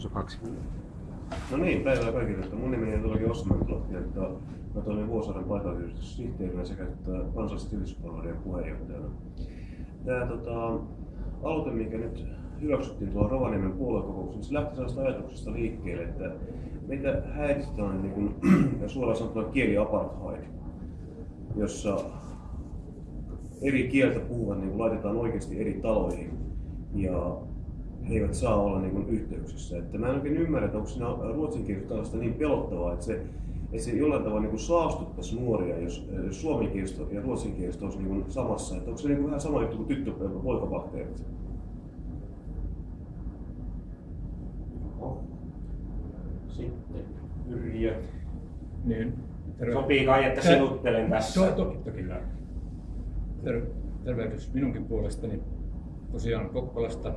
tuossa kaksi No niin, päivää kaikille. Mun nimeni on todellakin Osman Mentlahti, että mä toimin Vuosaaren paikallisyhdistyssihteerinä sekä kansallisten yhdistyspalvelujen puheenjohtajana. Tämä tota, aloite, mikä nyt hyväksyttiin tuolla Rovaniemen puoluekokouksessa, se lähti sellaista ajatuksesta liikkeelle, että meitä häiritsitään niin kuin, suoraan sanottuna kieliapartheid, jossa eri kieltä puhuvat niin laitetaan oikeasti eri taloihin ja he eivät saa olla niin kuin, yhteyksissä. Että mä en oikein ymmärrä, että onko siinä ruotsin tällaista niin pelottavaa, että se, että se jollain tavalla niin kuin saastuttaisi nuoria, jos, jos suomenkielistä ja ruotsinkielistä olisi niin kuin samassa. Että onko se niin kuin vähän sama juttu kuin tyttö poikabakteerit? Sitten Yrjö. Niin, terve. Sopii kai, että Tä- sinuttelen tässä. To, toki, toki. Ter, tervehdys minunkin puolestani tosiaan Kokkolasta,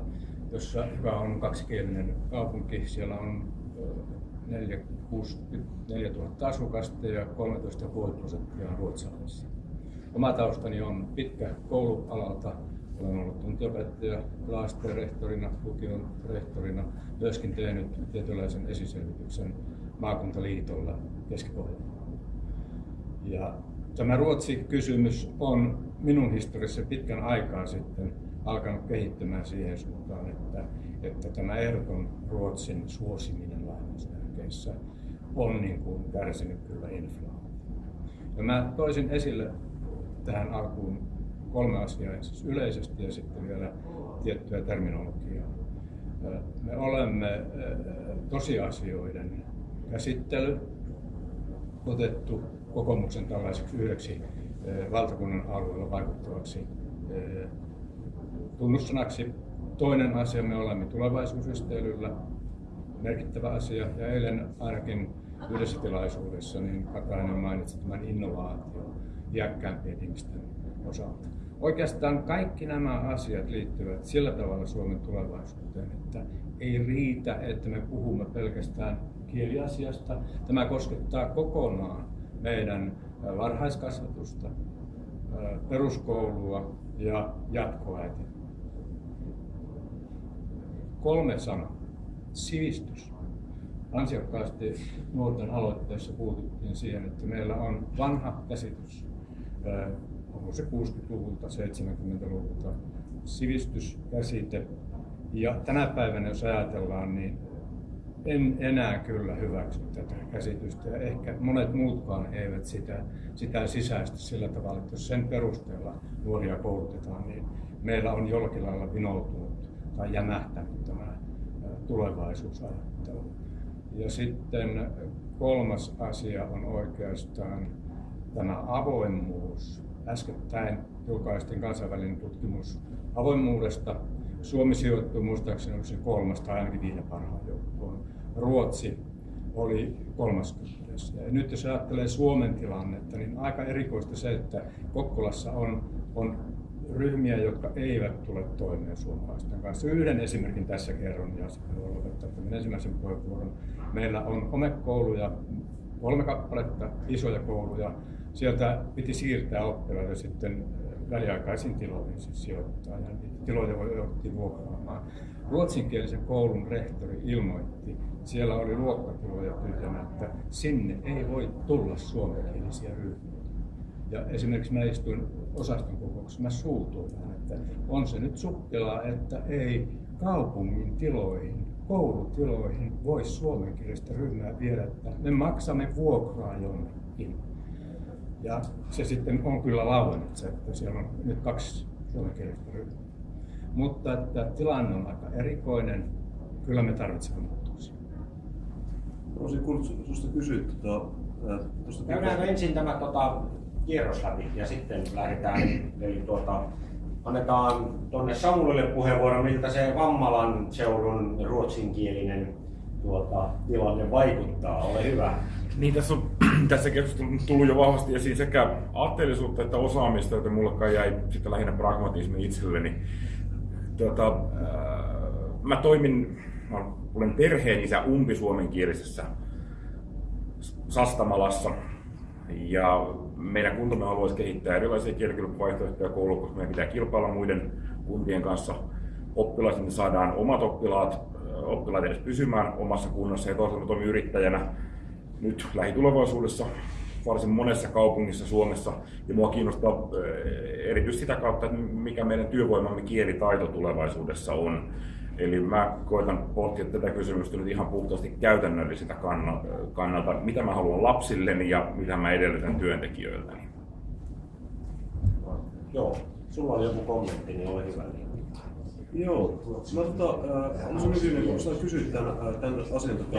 jossa, joka on kaksikielinen kaupunki. Siellä on ö, 4, 64 000 asukasta ja 13,5 prosenttia on ruotsalaisia. Oma taustani on pitkä koulualalta. Olen ollut tuntiopettaja, rehtorina, lukion rehtorina, myöskin tehnyt tietynlaisen esiselvityksen maakuntaliitolla keski Ja tämä Ruotsi-kysymys on minun historiassa pitkän aikaa sitten alkanut kehittymään siihen suuntaan, että, että tämä ehdoton Ruotsin suosiminen lainausmerkeissä on niin kuin kärsinyt kyllä inflaatiota. Ja mä toisin esille tähän alkuun kolme asiaa, siis yleisesti ja sitten vielä tiettyä terminologiaa. Me olemme tosiasioiden käsittely otettu kokoomuksen tällaiseksi yhdeksi valtakunnan alueella vaikuttavaksi tunnussanaksi. Toinen asia, me olemme tulevaisuusristeilyllä, merkittävä asia, ja eilen ainakin yhdessä tilaisuudessa niin Katainen mainitsi tämän innovaatio iäkkäämpien ihmisten osalta. Oikeastaan kaikki nämä asiat liittyvät sillä tavalla Suomen tulevaisuuteen, että ei riitä, että me puhumme pelkästään kieliasiasta. Tämä koskettaa kokonaan meidän varhaiskasvatusta, peruskoulua ja jatkoa eteenpäin. Kolme sanaa. Sivistys. Ansiokkaasti nuorten aloitteessa puututtiin siihen, että meillä on vanha käsitys, onko se 60-luvulta, 70-luvulta, sivistyskäsite. Ja tänä päivänä, jos ajatellaan, niin en enää kyllä hyväksy tätä käsitystä ja ehkä monet muutkaan eivät sitä, sitä sisäistä sillä tavalla, että jos sen perusteella nuoria koulutetaan, niin meillä on jollakin lailla vinoutunut tai jämähtänyt tämä tulevaisuusajattelu. Ja sitten kolmas asia on oikeastaan tämä avoimuus. Äskettäin julkaistiin kansainvälinen tutkimus avoimuudesta. Suomi sijoittui muistaakseni se kolmas tai ainakin viiden parhaan joukkoon. Ruotsi oli 30. Ja nyt jos ajattelee Suomen tilannetta, niin aika erikoista se, että Kokkolassa on, on ryhmiä, jotka eivät tule toimeen suomalaisten kanssa. Yhden esimerkin tässä kerron ja sitten voi lopettaa tämän ensimmäisen puheenvuoron. Meillä on homekouluja, kolme kappaletta, isoja kouluja. Sieltä piti siirtää oppilaita sitten väliaikaisiin tiloihin siis sijoittaa ja niitä tiloja voi jouduttiin vuokraamaan. Ruotsinkielisen koulun rehtori ilmoitti, siellä oli luokkatiloja tyhjänä, että sinne ei voi tulla suomenkielisiä ryhmiä. Ja esimerkiksi mä istuin osaston kokouksessa, mä suutuin että on se nyt sukkelaa, että ei kaupungin tiloihin, koulutiloihin voi suomenkielistä ryhmää viedä, että me maksamme vuokraa jonnekin. Ja se sitten on kyllä lauennut se, että siellä on nyt kaksi suomenkielistä ryhmää. Mutta että tilanne on aika erikoinen. Kyllä me tarvitsemme muutoksia. Olisin kuullut sinusta kysyä tuota, tuosta... Käydään ensin tämä tota, kierros läpi ja sitten lähdetään. Eli tuota, annetaan tuonne Samulille puheenvuoro, miltä se Vammalan seudun ruotsinkielinen tuota, tilanne vaikuttaa. Ole hyvä. Niin, tässä on tässä keskustelussa tullut jo vahvasti esiin sekä aatteellisuutta että osaamista, joten mulle jäi sitten lähinnä pragmatismi itselleni. Tuota, äh, mä toimin, mä olen perheen isä umpisuomenkielisessä Sastamalassa ja meidän kuntamme haluaisi kehittää erilaisia kielikilpavaihtoehtoja kouluun, koska meidän pitää kilpailla muiden kuntien kanssa oppilaista, niin saadaan omat oppilaat oppilaita edes pysymään omassa kunnassa ja toisaalta toimin yrittäjänä nyt lähitulevaisuudessa varsin monessa kaupungissa Suomessa. Ja mua kiinnostaa erityisesti sitä kautta, että mikä meidän työvoimamme kielitaito tulevaisuudessa on. Eli mä koitan pohtia tätä kysymystä nyt ihan puhtaasti käytännölliseltä kannalta, mitä mä haluan lapsilleni ja mitä mä edellytän työntekijöiltäni. Joo, sulla oli joku kommentti, niin ole hyvä. Joo, mä tota, äh, mä kysyin, kun sä kysyit tämän, äh, tämän asian, tota,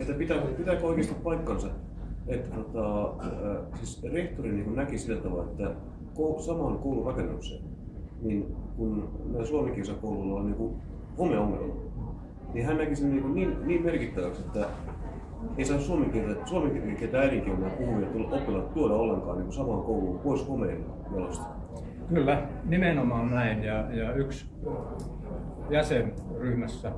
että pitää, pitääkö oikeasti paikkansa, että tota, äh, siis rehtori niin näki sillä tavalla, että samaan koulun rakennukseen, niin kun meidän suomenkielisen koululla on niin homeongelma, niin hän näki sen niin, niin, niin merkittäväksi, että ei saa suomen kieltä, suomen kieltä äidinkielenä puhuvia oppilaat tuoda ollenkaan niin samaan kouluun pois homeen jalosta. Kyllä, nimenomaan näin. Ja, ja yksi jäsenryhmässä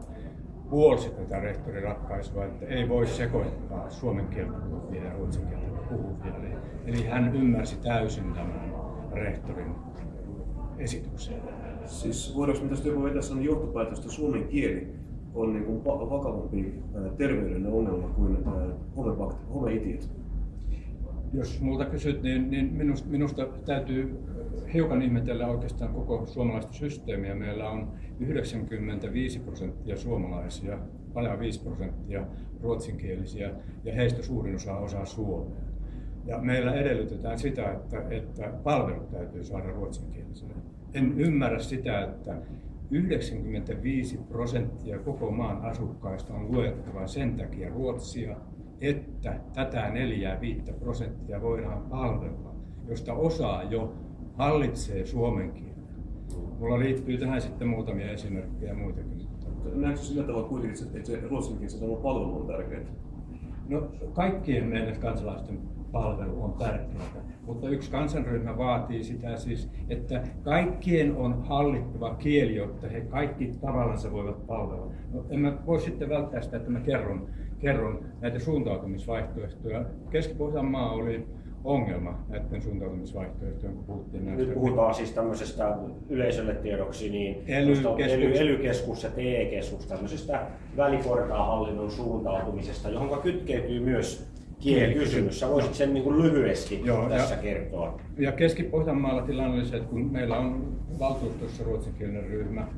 puolsi tätä rehtoriratkaisua, että ei voi sekoittaa suomen kieltä puhuvia ja ruotsin kieltä puhuvia. Eli, eli hän ymmärsi täysin tämän rehtorin esityksen. Siis voidaanko me tästä joku vetää sellainen johtopäätös, että suomen kieli on niin kuin vakavampi terveydellinen ongelma kuin homeitiot? Jos multa kysyt, niin, niin minusta, minusta täytyy hiukan ihmetellä oikeastaan koko suomalaista systeemiä. Meillä on 95 prosenttia suomalaisia, vajaa 5 prosenttia ruotsinkielisiä ja heistä suurin osa osaa suomea. Ja meillä edellytetään sitä, että, että palvelut täytyy saada ruotsinkielisille. En ymmärrä sitä, että 95 prosenttia koko maan asukkaista on luettava sen takia ruotsia, että tätä 4-5 prosenttia voidaan palvella, josta osaa jo hallitsee suomen kielen. Mulla liittyy tähän sitten muutamia esimerkkejä muitakin. Näetkö sillä tavalla kuitenkin, että se ruotsin kielessä palvelu on tärkeää? No, kaikkien meidän kansalaisten palvelu on tärkeää, mutta yksi kansanryhmä vaatii sitä siis, että kaikkien on hallittava kieli, jotta he kaikki tavallansa voivat palvella. No, en mä voi sitten välttää sitä, että mä kerron, kerron näitä suuntautumisvaihtoehtoja. Keski-Pohjanmaa oli ongelma näiden suuntautumisvaihtoehtojen, kun puhuttiin näistä. Nyt puhutaan siis tämmöisestä yleisölle tiedoksi, niin ely-keskus, ely-keskus ja TE-keskus, tämmöisestä väliportaan hallinnon suuntautumisesta, johon kytkeytyy myös kielikysymys. Sä voisit sen niin kuin lyhyesti Joo, tässä ja, kertoa. Ja Keski-Pohjanmaalla tilanne oli se, että kun meillä on valtuustossa ruotsinkielinen ryhmä,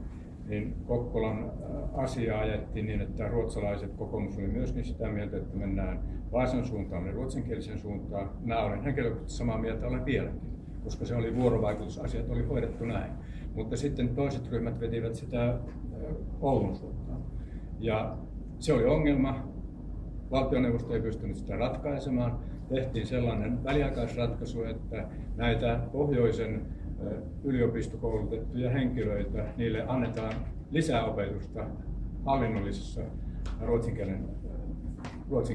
niin Kokkolan äh, asiaa ajettiin niin, että ruotsalaiset kokoomus oli myöskin sitä mieltä, että mennään Vaasan suuntaan ja ruotsinkielisen suuntaan. Mä olen henkilökohtaisesti samaa mieltä, olen vieläkin, koska se oli vuorovaikutusasiat, oli hoidettu näin. Mutta sitten toiset ryhmät vetivät sitä äh, Oulun suuntaan. Ja se oli ongelma. Valtioneuvosto ei pystynyt sitä ratkaisemaan. Tehtiin sellainen väliaikaisratkaisu, että näitä pohjoisen yliopistokoulutettuja henkilöitä, niille annetaan lisää opetusta hallinnollisessa ruotsin, kielen,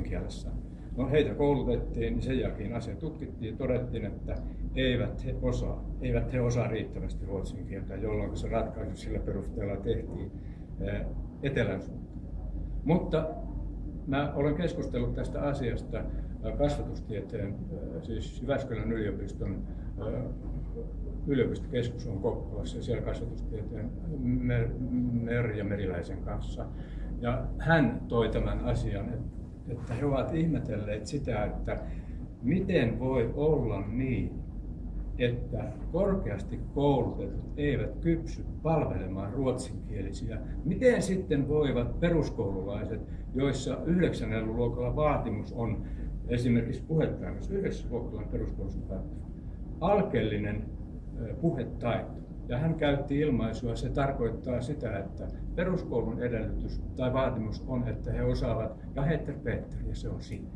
kielessä. No, heitä koulutettiin, niin sen jälkeen asia tutkittiin ja todettiin, että eivät he osaa, eivät he osaa riittävästi ruotsin kieltä, jolloin se ratkaisu sillä perusteella tehtiin etelän suuntaan. Mutta mä olen keskustellut tästä asiasta kasvatustieteen, siis Jyväskylän yliopiston yliopistokeskus on Kokkolassa ja siellä kasvatustieteen Mer- Merja Meriläisen kanssa. Ja hän toi tämän asian, että he ovat ihmetelleet sitä, että miten voi olla niin, että korkeasti koulutetut eivät kypsy palvelemaan ruotsinkielisiä. Miten sitten voivat peruskoululaiset, joissa 9. luokalla vaatimus on esimerkiksi puhetainossa, yhdessä luokalla peruskoulussa alkeellinen puhetaito. Ja hän käytti ilmaisua, se tarkoittaa sitä, että peruskoulun edellytys tai vaatimus on, että he osaavat ja Heter Peter, ja se on siinä.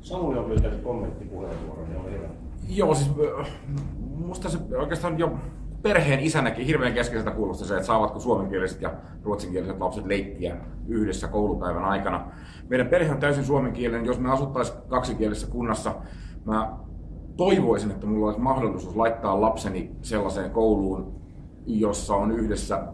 Samuli on pyytänyt kommenttipuheenvuoron, ja hyvä. Joo, siis musta se oikeastaan jo perheen isänäkin hirveän keskeiseltä kuulostaa se, että saavatko suomenkieliset ja ruotsinkieliset lapset leikkiä yhdessä koulupäivän aikana. Meidän perhe on täysin suomenkielinen. Jos me asuttaisiin kaksikielisessä kunnassa, mä toivoisin, että mulla olisi mahdollisuus laittaa lapseni sellaiseen kouluun, jossa on yhdessä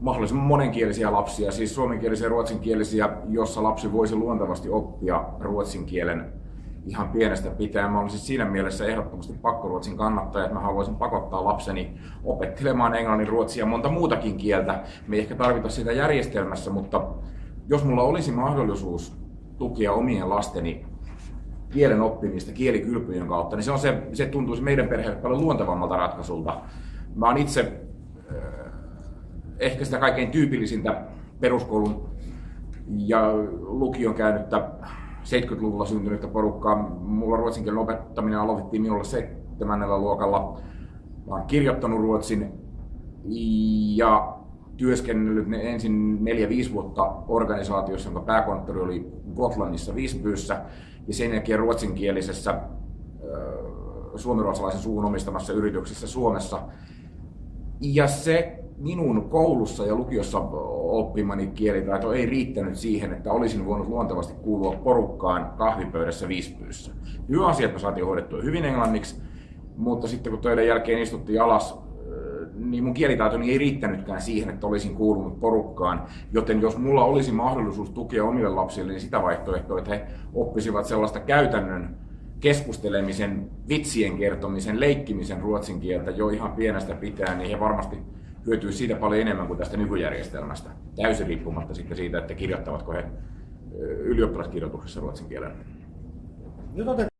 mahdollisimman monenkielisiä lapsia, siis suomenkielisiä ja ruotsinkielisiä, jossa lapsi voisi luontevasti oppia ruotsin kielen ihan pienestä pitäen. Mä olisin siinä mielessä ehdottomasti pakkoruotsin kannattaja, että mä haluaisin pakottaa lapseni opettelemaan englannin, ruotsia ja monta muutakin kieltä. Me ei ehkä tarvita sitä järjestelmässä, mutta jos mulla olisi mahdollisuus tukea omien lasteni kielen oppimista kielikylpyjen kautta, niin se, on se, se tuntuisi meidän perheelle paljon luontevammalta ratkaisulta. Mä oon itse äh, ehkä sitä kaikkein tyypillisintä peruskoulun ja lukion käynyttä 70-luvulla syntynyttä porukkaa. Mulla ruotsin opettaminen aloitettiin minulla seitsemännellä luokalla. Mä oon kirjoittanut ruotsin ja työskennellyt ne ensin 4-5 vuotta organisaatiossa, jonka pääkonttori oli Gotlannissa Visbyssä ja sen jälkeen ruotsinkielisessä suomiruotsalaisen suun omistamassa yrityksessä Suomessa. Ja se minun koulussa ja lukiossa oppimani kielitaito ei riittänyt siihen, että olisin voinut luontevasti kuulua porukkaan kahvipöydässä Visbyssä. Hyvä asia, että me saatiin hoidettua hyvin englanniksi, mutta sitten kun töiden jälkeen istuttiin alas, niin mun kielitaitoni ei riittänytkään siihen, että olisin kuulunut porukkaan. Joten jos mulla olisi mahdollisuus tukea omille lapsille, niin sitä vaihtoehtoa, että he oppisivat sellaista käytännön keskustelemisen, vitsien kertomisen, leikkimisen ruotsin kieltä jo ihan pienestä pitää, niin he varmasti hyötyy siitä paljon enemmän kuin tästä nykyjärjestelmästä. Täysin riippumatta sitten siitä, että kirjoittavatko he ylioppilaskirjoituksessa ruotsin kielen. Nyt otetaan